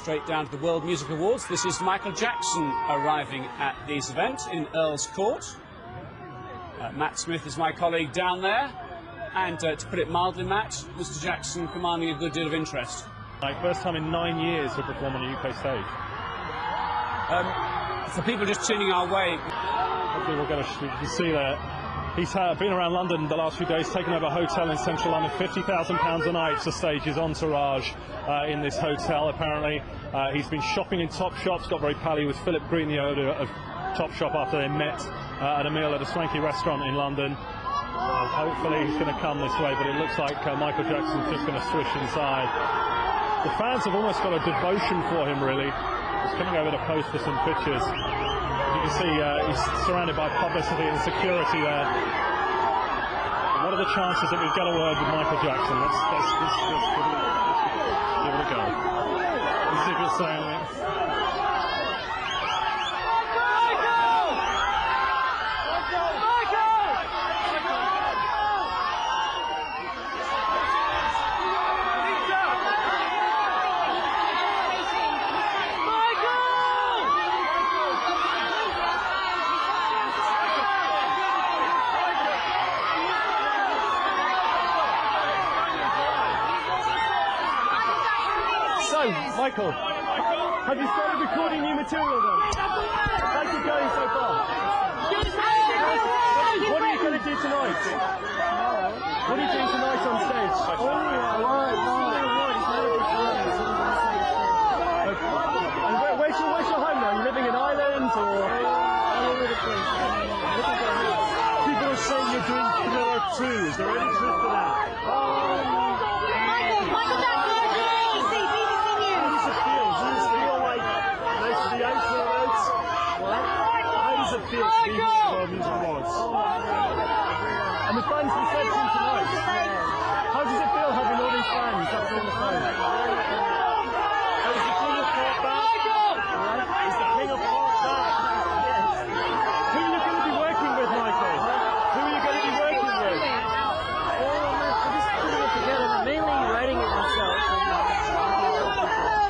straight down to the World Music Awards. This is Michael Jackson arriving at this event in Earl's Court. Uh, Matt Smith is my colleague down there. And uh, to put it mildly, Matt, Mr. Jackson commanding a good deal of interest. Like first time in nine years to perform on a UK stage. Um, for people just tuning our way, hopefully we'll get a you can see there. He's uh, been around London the last few days, taken over a hotel in central London, £50,000 a night to stage his entourage uh, in this hotel, apparently. Uh, he's been shopping in top shops, got very pally with Philip Green, the owner of Top Shop, after they met uh, at a meal at a swanky restaurant in London. Uh, hopefully he's going to come this way, but it looks like uh, Michael Jackson's just going to swish inside. The fans have almost got a devotion for him, really. He's coming over to pose for some pictures. You see uh, he's surrounded by publicity and security there. What are the chances that we get a word with Michael Jackson? Let's, give, it, a go. Let's see if saying So, Michael, have you started recording new material then? How's it going so far? What are you going to do tonight? What are you doing tonight on stage? Oh, and where, where's, your, where's your home now? You living in Ireland or? People are saying you're doing Thriller 2. Is there any truth to that? Michael, Michael Jackson, BBC, BBC How News. does it feel? Does it feel like most of the outfields? At World Music Awards? And the fans reception tonight. How does it feel having all these fans up on the phone? Oh, is the king of pop back? Is the king of pop back? Who are you going to be working with, Michael? Who are you going to be working with?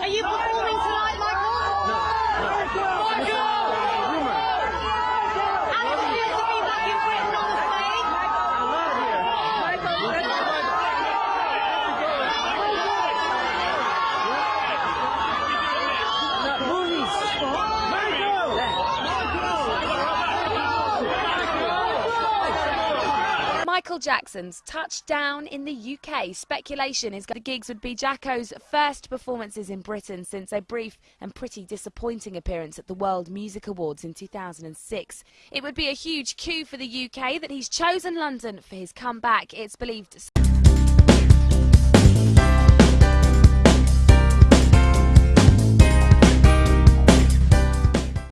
Are you performing tonight, Michael? How does it feel to be back in Britain on the stage? Michael Jackson's touchdown in the UK. Speculation is that the gigs would be Jacko's first performances in Britain since a brief and pretty disappointing appearance at the World Music Awards in 2006. It would be a huge coup for the UK that he's chosen London for his comeback. It's believed.